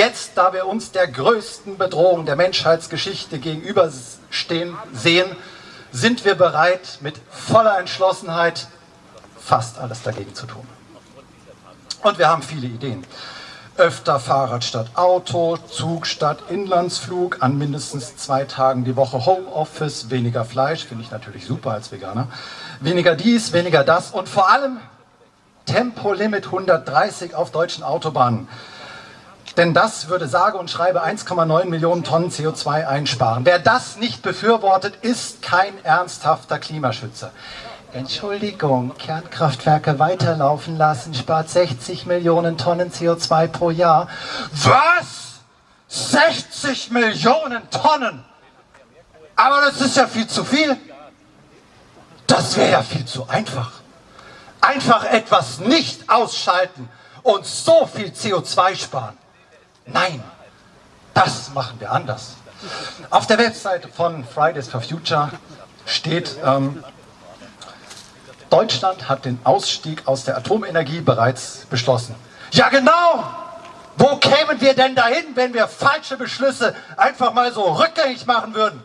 jetzt, da wir uns der größten Bedrohung der Menschheitsgeschichte gegenüberstehen sehen, sind wir bereit, mit voller Entschlossenheit fast alles dagegen zu tun. Und wir haben viele Ideen. Öfter Fahrrad statt Auto, Zug statt Inlandsflug, an mindestens zwei Tagen die Woche Homeoffice, weniger Fleisch, finde ich natürlich super als Veganer, weniger dies, weniger das und vor allem Tempolimit 130 auf deutschen Autobahnen. Denn das würde sage und schreibe 1,9 Millionen Tonnen CO2 einsparen. Wer das nicht befürwortet, ist kein ernsthafter Klimaschützer. Entschuldigung, Kernkraftwerke weiterlaufen lassen spart 60 Millionen Tonnen CO2 pro Jahr. Was? 60 Millionen Tonnen? Aber das ist ja viel zu viel. Das wäre ja viel zu einfach. Einfach etwas nicht ausschalten und so viel CO2 sparen. Nein, das machen wir anders. Auf der Webseite von Fridays for Future steht, ähm, Deutschland hat den Ausstieg aus der Atomenergie bereits beschlossen. Ja genau! Wo kämen wir denn dahin, wenn wir falsche Beschlüsse einfach mal so rückgängig machen würden?